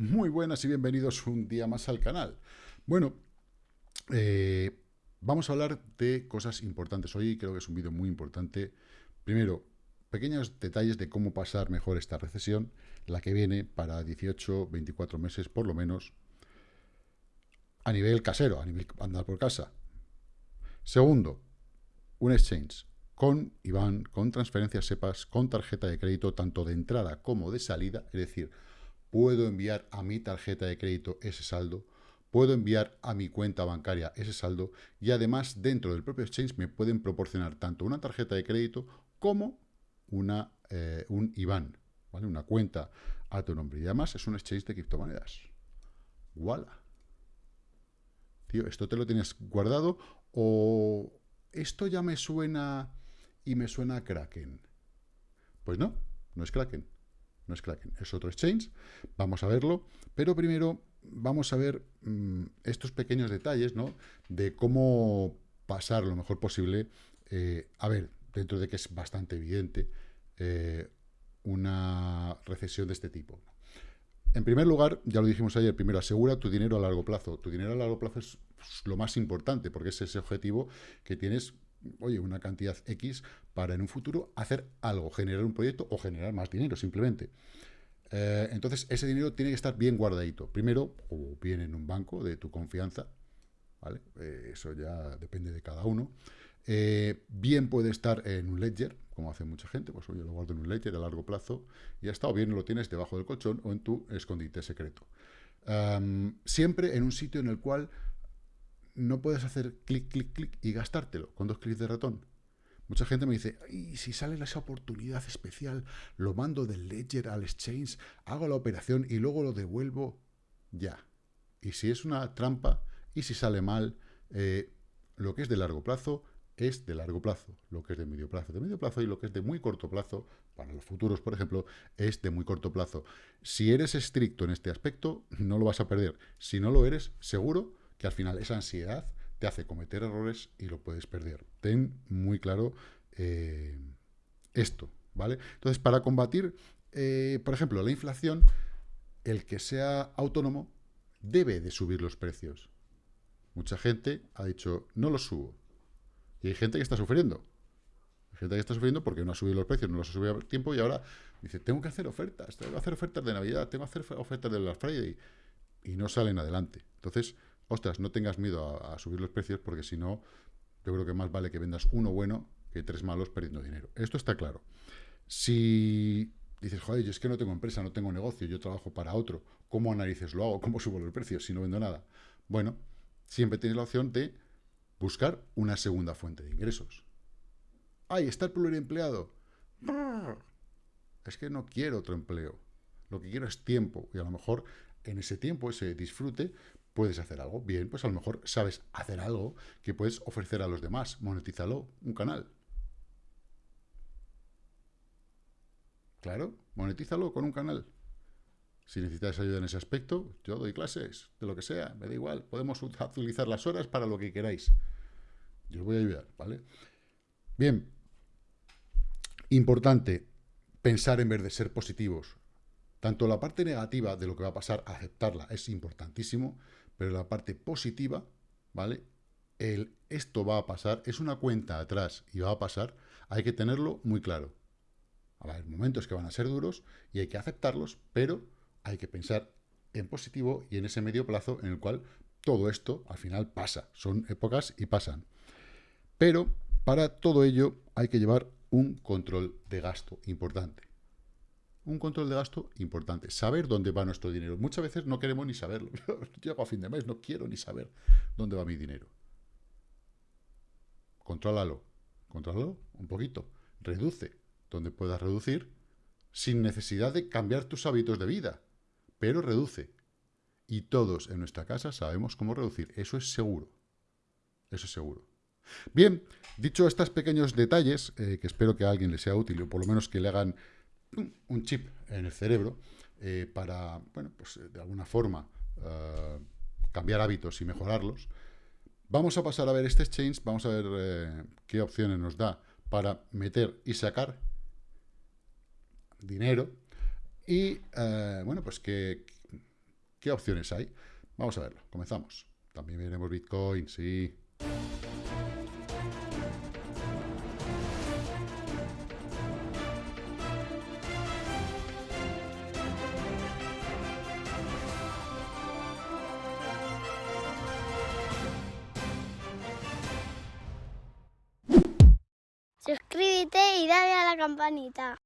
Muy buenas y bienvenidos un día más al canal. Bueno, eh, vamos a hablar de cosas importantes. Hoy creo que es un vídeo muy importante. Primero, pequeños detalles de cómo pasar mejor esta recesión, la que viene para 18, 24 meses por lo menos, a nivel casero, a nivel andar por casa. Segundo, un exchange con IBAN, con transferencias SEPAS, con tarjeta de crédito, tanto de entrada como de salida, es decir, puedo enviar a mi tarjeta de crédito ese saldo, puedo enviar a mi cuenta bancaria ese saldo y además dentro del propio exchange me pueden proporcionar tanto una tarjeta de crédito como una, eh, un IBAN, ¿vale? una cuenta a tu nombre. Y además es un exchange de criptomonedas. ¡Wala! Tío, ¿esto te lo tienes guardado o esto ya me suena y me suena a Kraken? Pues no, no es Kraken no es Kraken, es otro exchange, vamos a verlo, pero primero vamos a ver mm, estos pequeños detalles, ¿no? De cómo pasar lo mejor posible, eh, a ver, dentro de que es bastante evidente, eh, una recesión de este tipo. En primer lugar, ya lo dijimos ayer, primero asegura tu dinero a largo plazo. Tu dinero a largo plazo es lo más importante, porque es ese objetivo que tienes oye, una cantidad X para en un futuro hacer algo, generar un proyecto o generar más dinero, simplemente. Eh, entonces, ese dinero tiene que estar bien guardadito. Primero, o bien en un banco de tu confianza, ¿vale? Eh, eso ya depende de cada uno. Eh, bien puede estar en un ledger, como hace mucha gente, pues oye, lo guardo en un ledger a largo plazo y ya está, o bien lo tienes debajo del colchón o en tu escondite secreto. siempre en un sitio en el cual no puedes hacer clic, clic, clic y gastártelo con dos clics de ratón. Mucha gente me dice, y si sale esa oportunidad especial, lo mando del Ledger al Exchange, hago la operación y luego lo devuelvo, ya. Y si es una trampa, y si sale mal, eh, lo que es de largo plazo es de largo plazo, lo que es de medio plazo de medio plazo y lo que es de muy corto plazo, para los futuros, por ejemplo, es de muy corto plazo. Si eres estricto en este aspecto, no lo vas a perder. Si no lo eres, seguro que al final esa ansiedad te hace cometer errores y lo puedes perder. Ten muy claro eh, esto, ¿vale? Entonces, para combatir, eh, por ejemplo, la inflación, el que sea autónomo debe de subir los precios. Mucha gente ha dicho, no los subo. Y hay gente que está sufriendo. Hay gente que está sufriendo porque no ha subido los precios, no los ha subido a tiempo y ahora dice, tengo que hacer ofertas, tengo que hacer ofertas de Navidad, tengo que hacer ofertas de Black Friday. Y no salen adelante. Entonces, ostras, no tengas miedo a, subir los precios porque si no, yo creo que más vale que vendas uno bueno que tres malos perdiendo dinero. Esto está claro. Si dices, joder, es que no tengo empresa, no tengo negocio, yo trabajo para otro, ¿cómo narices lo hago? ¿Cómo subo los precios si no vendo nada? Bueno, siempre tienes la opción de buscar una segunda fuente de ingresos. ¡Ay, está el pluriempleado! Es que no quiero otro empleo. Lo que quiero es tiempo. Y a lo mejor en ese tiempo, ese disfrute, ¿Puedes hacer algo? Bien, pues a lo mejor sabes hacer algo que puedes ofrecer a los demás. Monetízalo, un canal. Claro, monetízalo con un canal. Si necesitas ayuda en ese aspecto, yo doy clases, de lo que sea, me da igual. Podemos utilizar las horas para lo que queráis. Yo os voy a ayudar, ¿vale? Bien, importante, pensar en vez de ser positivos. Tanto la parte negativa de lo que va a pasar, aceptarla, es importantísimo, pero la parte positiva, ¿vale? El esto va a pasar, es una cuenta atrás y va a pasar, hay que tenerlo muy claro. Hay momentos que van a ser duros y hay que aceptarlos, pero hay que pensar en positivo y en ese medio plazo en el cual todo esto al final pasa. Son épocas y pasan. Pero para todo ello hay que llevar un control de gasto importante un control de gasto importante. Saber dónde va nuestro dinero. Muchas veces no queremos ni saberlo. Llego a fin de mes, no quiero ni saber dónde va mi dinero. Contrólalo. Contrólalo un poquito. Reduce donde puedas reducir sin necesidad de cambiar tus hábitos de vida. Pero reduce. Y todos en nuestra casa sabemos cómo reducir. Eso es seguro. Eso es seguro. Bien, dicho estos pequeños detalles, eh, que espero que a alguien le sea útil, o por lo menos que le hagan un chip en el cerebro eh, para, bueno, pues eh, de alguna forma eh, cambiar hábitos y mejorarlos. Vamos a pasar a ver este exchange, vamos a ver qué opciones nos da para meter y sacar dinero y, bueno, pues qué, qué opciones hay. Vamos a verlo, comenzamos. También veremos Bitcoin, sí. Suscríbete y dale a la campanita.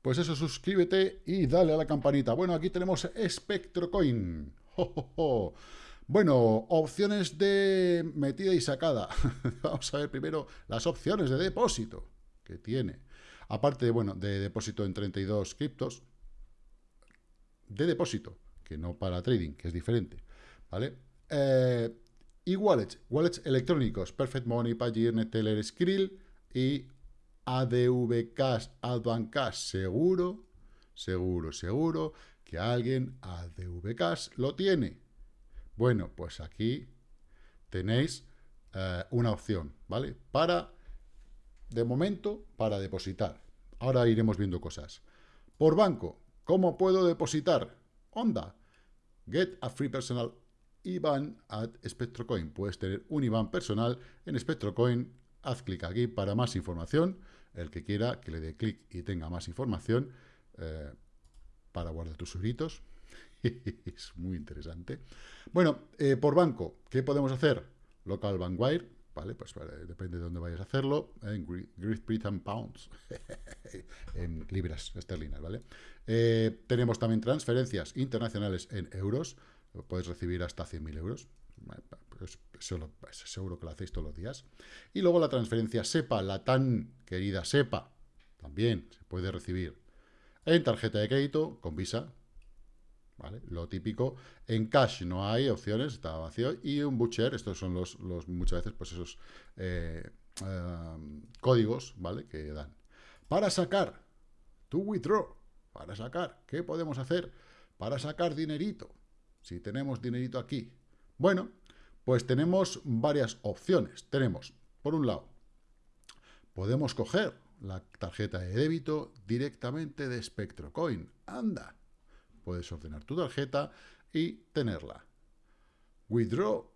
Pues eso, suscríbete y dale a la campanita. Bueno, aquí tenemos SpectroCoin. Bueno, opciones de metida y sacada. Vamos a ver primero las opciones de depósito que tiene. Aparte, bueno, de depósito en 32 criptos. De depósito, que no para trading, que es diferente. ¿Vale? Eh, y wallets, wallets electrónicos, Perfect Money, Payeer, Neteller, Skrill y ADV Cash, Advan Cash, seguro, seguro, seguro que alguien ADV Cash lo tiene. Bueno, pues aquí tenéis eh, una opción, ¿vale? Para, de momento, para depositar. Ahora iremos viendo cosas. Por banco, ¿cómo puedo depositar? Onda, get a free personal IBAN at SpectroCoin. Puedes tener un IBAN personal en SpectroCoin. Haz clic aquí para más información. El que quiera que le dé clic y tenga más información eh, para guardar tus euritos. es muy interesante. Bueno, eh, por banco, ¿qué podemos hacer? Local Bank Wire, ¿vale? Pues depende de dónde vayas a hacerlo. En Great Britain Pounds, en libras esterlinas, ¿vale? Eh, tenemos también transferencias internacionales en euros podéis recibir hasta 100.000 euros. Pues seguro que lo hacéis todos los días. Y luego la transferencia SEPA, la tan querida SEPA, también se puede recibir en tarjeta de crédito con Visa, ¿vale? Lo típico. En cash no hay opciones, está vacío. Y un butcher, estos son los, muchas veces, pues esos eh, códigos, ¿vale? Que dan. Para sacar, to withdraw, para sacar, ¿qué podemos hacer? Para sacar dinerito. Si tenemos dinerito aquí. Bueno, pues tenemos varias opciones. Tenemos, por un lado, podemos coger la tarjeta de débito directamente de SpectroCoin. Anda, puedes ordenar tu tarjeta y tenerla. Withdraw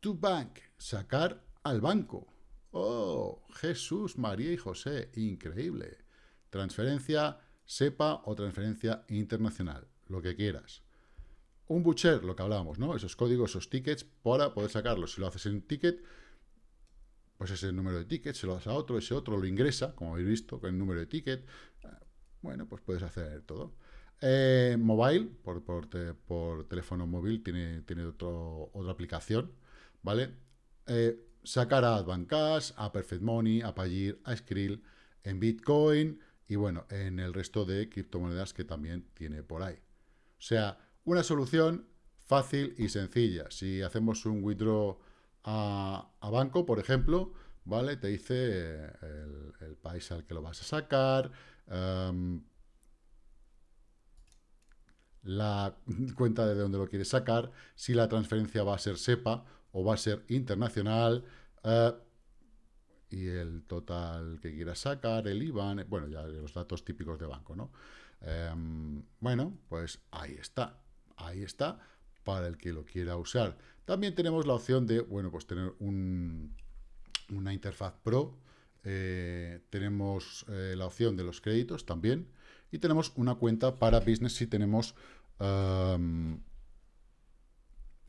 to bank, sacar al banco. Oh, Jesús, María y José, increíble. Transferencia SEPA o transferencia internacional, lo que quieras. Un butcher, lo que hablábamos, ¿no? Esos códigos, esos tickets, para poder sacarlos. Si lo haces en ticket, pues ese número de tickets, se lo das a otro, ese otro lo ingresa, como habéis visto, con el número de ticket. Bueno, pues puedes hacer todo. Eh, mobile, por, por, teléfono móvil, tiene, tiene otro, otra aplicación, ¿vale? Eh, sacar a Advancash, a Perfect Money, a Payir, a Skrill, en Bitcoin y bueno, en el resto de criptomonedas que también tiene por ahí. O sea, una solución fácil y sencilla. Si hacemos un withdraw a, banco, por ejemplo, ¿vale? Te dice eh, el, país al que lo vas a sacar, em, la cuenta de dónde lo quieres sacar, si la transferencia va a ser SEPA o va a ser internacional, eh, y el total que quieras sacar, el IBAN, bueno, ya los datos típicos de banco, ¿no? Em, bueno, pues ahí está ahí está, para el que lo quiera usar. También tenemos la opción de, bueno, pues tener una interfaz Pro, eh, tenemos eh, la opción de los créditos también, y tenemos una cuenta para business si tenemos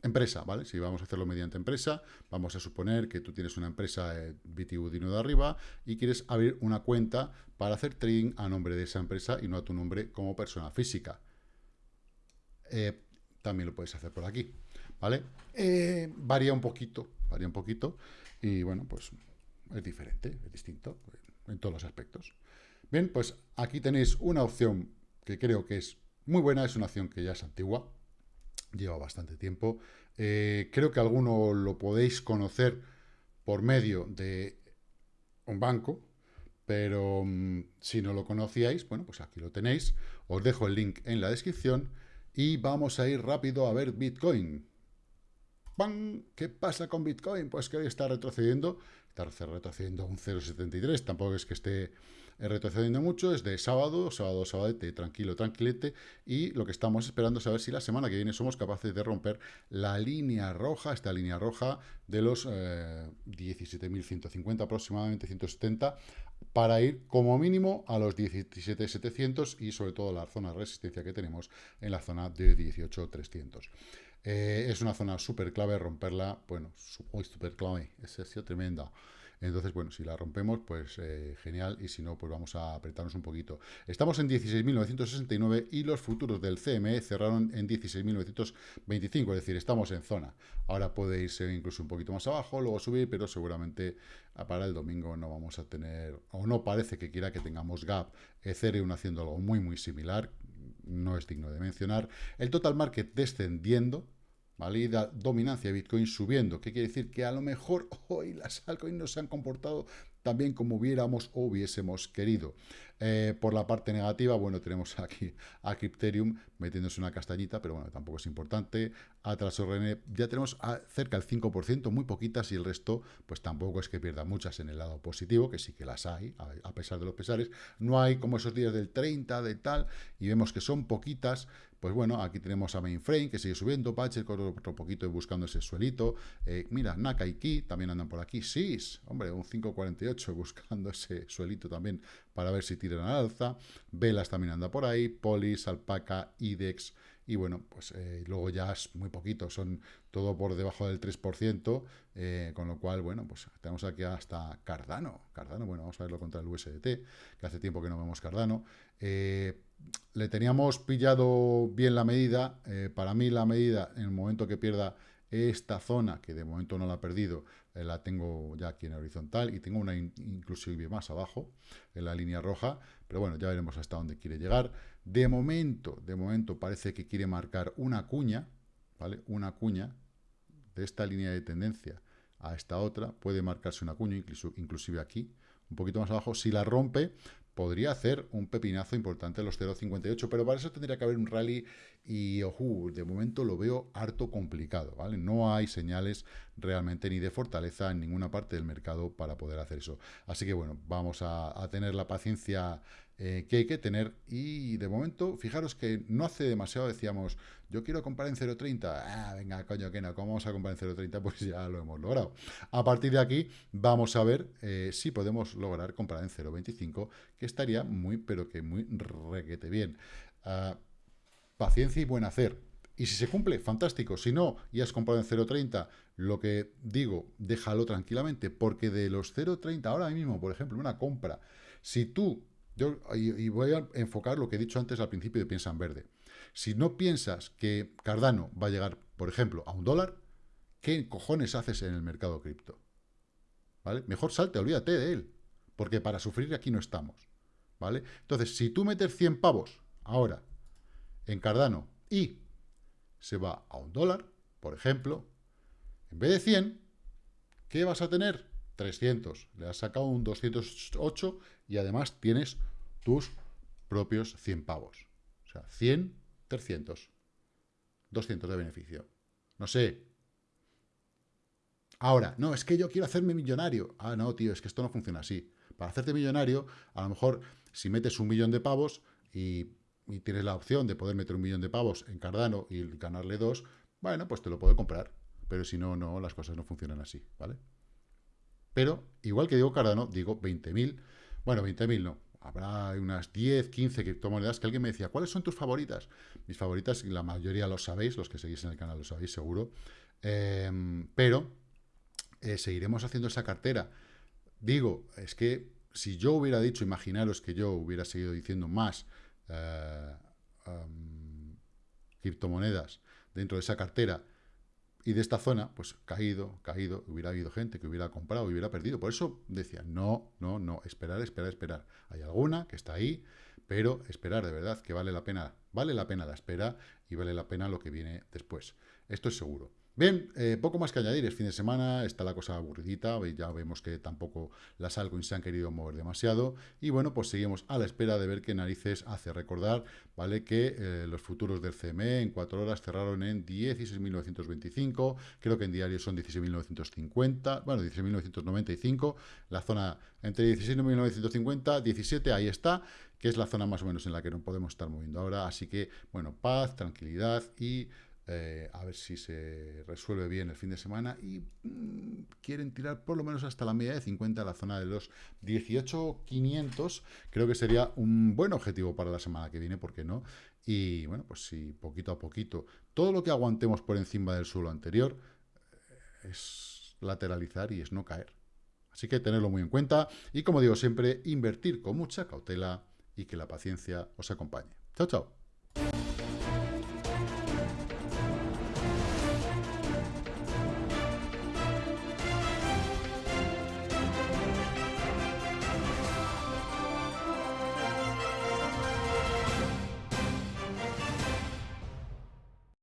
empresa, ¿vale? Si vamos a hacerlo mediante empresa, vamos a suponer que tú tienes una empresa eh, BTU de arriba y quieres abrir una cuenta para hacer trading a nombre de esa empresa y no a tu nombre como persona física. Eh, también lo puedes hacer por aquí, ¿vale? Eh, varía un poquito, varía un poquito, y bueno, pues es diferente, es distinto en todos los aspectos. Bien, pues aquí tenéis una opción que creo que es muy buena, es una opción que ya es antigua, lleva bastante tiempo. Eh, creo que alguno lo podéis conocer por medio de un banco, pero mm, si no lo conocíais, bueno, pues aquí lo tenéis. Os dejo el link en la descripción y vamos a ir rápido a ver Bitcoin. ¡Pam! ¿Qué pasa con Bitcoin? Pues que hoy está retrocediendo, está retrocediendo un 0,73, tampoco es que esté retrocediendo mucho, es de sábado, sábado, sabadete, tranquilo, tranquilete, y lo que estamos esperando es saber si la semana que viene somos capaces de romper la línea roja, esta línea roja de los 17.150 aproximadamente, 170, para ir como mínimo a los 17.700 y sobre todo la zona de resistencia que tenemos en la zona de 18.300. Eh, es una zona súper clave, romperla, bueno, súper clave, es, es tremenda. Entonces, bueno, si la rompemos, pues eh, genial, y si no, pues vamos a apretarnos un poquito. Estamos en 16.969 y los futuros del CME cerraron en 16.925, es decir, estamos en zona. Ahora puede irse incluso un poquito más abajo, luego subir, pero seguramente para el domingo no vamos a tener, o no parece que quiera que tengamos gap. Ethereum haciendo algo muy, muy similar, no es digno de mencionar. El total market descendiendo, ¿vale? dominancia de Bitcoin subiendo. ¿Qué quiere decir? Que a lo mejor hoy las altcoins no se han comportado también como hubiéramos o hubiésemos querido. Eh, por la parte negativa, bueno, tenemos aquí a Crypterium metiéndose una castañita, pero bueno, tampoco es importante. Atraso René, ya tenemos cerca del 5%, muy poquitas, y el resto, pues tampoco es que pierda muchas en el lado positivo, que sí que las hay, a pesar de los pesares. No hay como esos días del 30, de tal, y vemos que son poquitas, pues bueno, aquí tenemos a Mainframe, que sigue subiendo, Patcher con otro poquito y buscando ese suelito. Eh, mira, Naka y también andan por aquí. SIS, hombre, un 5.48 buscando ese suelito también para ver si tiran al alza. Velas también anda por ahí. Polis, Alpaca, IDEX. Y bueno, pues eh, luego ya es muy poquito, son todo por debajo del 3%, eh, con lo cual, bueno, pues tenemos aquí hasta Cardano. Cardano, bueno, vamos a verlo contra el USDT, que hace tiempo que no vemos Cardano. Eh, le teníamos pillado bien la medida. Eh, para mí la medida, en el momento que pierda esta zona, que de momento no la ha perdido, eh, la tengo ya aquí en horizontal y tengo una inclusive más abajo, en la línea roja, pero bueno, ya veremos hasta dónde quiere llegar. De momento, de momento parece que quiere marcar una cuña, ¿vale? Una cuña de esta línea de tendencia a esta otra, puede marcarse una cuña, incluso, inclusive aquí, un poquito más abajo, si la rompe, podría hacer un pepinazo importante en los 0.58, pero para eso tendría que haber un rally y, ojo, de momento lo veo harto complicado, ¿vale? No hay señales realmente ni de fortaleza en ninguna parte del mercado para poder hacer eso. Así que, bueno, vamos a, a tener la paciencia eh, que hay que tener. Y de momento, fijaros que no hace demasiado decíamos, yo quiero comprar en 0.30. Ah, venga, coño, que no, ¿cómo vamos a comprar en 0.30? Pues ya lo hemos logrado. A partir de aquí, vamos a ver eh, si podemos lograr comprar en 0.25, que estaría muy, pero que muy requete bien. Ah, paciencia y buen hacer. Y si se cumple, fantástico. Si no, y has comprado en 0.30, lo que digo, déjalo tranquilamente, porque de los 0.30 ahora mismo, por ejemplo, una compra, si tú y, voy a enfocar lo que he dicho antes al principio de Piensa en Verde. Si no piensas que Cardano va a llegar, por ejemplo, a un dólar, ¿qué cojones haces en el mercado cripto? ¿Vale? Mejor salte, olvídate de él, porque para sufrir aquí no estamos. ¿Vale? Entonces, si tú metes 100 pavos ahora en Cardano y se va a un dólar, por ejemplo, en vez de 100, ¿qué vas a tener? 300. Le has sacado un 208 y además tienes tus propios 100 pavos. O sea, 100, 300. 200 de beneficio. No sé. Ahora, no, es que yo quiero hacerme millonario. Ah, no, tío, es que esto no funciona así. Para hacerte millonario, a lo mejor si metes un millón de pavos y, tienes la opción de poder meter un millón de pavos en Cardano y ganarle dos, bueno, pues te lo puedo comprar. Pero si no, no, las cosas no funcionan así, ¿vale? Pero, igual que digo Cardano, digo 20.000. Bueno, 20.000 no, habrá unas 10, 15 criptomonedas que alguien me decía, ¿cuáles son tus favoritas? Mis favoritas, la mayoría lo sabéis, los que seguís en el canal lo sabéis seguro, em, pero eh, seguiremos haciendo esa cartera. Digo, es que si yo hubiera dicho, imaginaros que yo hubiera seguido diciendo más eh, criptomonedas dentro de esa cartera, y de esta zona, pues caído, caído, hubiera habido gente que hubiera comprado, hubiera perdido. Por eso decía, no, no, no, esperar, esperar, esperar. Hay alguna que está ahí, pero esperar de verdad que vale la pena, vale la pena la espera y vale la pena lo que viene después. Esto es seguro. Bien, eh, poco más que añadir, es fin de semana, está la cosa aburridita, ya vemos que tampoco las altcoins se han querido mover demasiado, y bueno, pues seguimos a la espera de ver qué narices hace. Recordar, ¿vale? Que eh, los futuros del CME en cuatro horas cerraron en 16.925, creo que en diario son 16.950, bueno, 16.995, la zona entre 16.950, 17, ahí está, que es la zona más o menos en la que no podemos estar moviendo ahora, así que, bueno, paz, tranquilidad y eh, a ver si se resuelve bien el fin de semana y mm, quieren tirar por lo menos hasta la media de 50 la zona de los 18.500 creo que sería un buen objetivo para la semana que viene, ¿por qué no? Y bueno, pues si poquito a poquito todo lo que aguantemos por encima del suelo anterior eh, es lateralizar y es no caer. Así que tenerlo muy en cuenta y como digo siempre, invertir con mucha cautela y que la paciencia os acompañe. Chao, chao.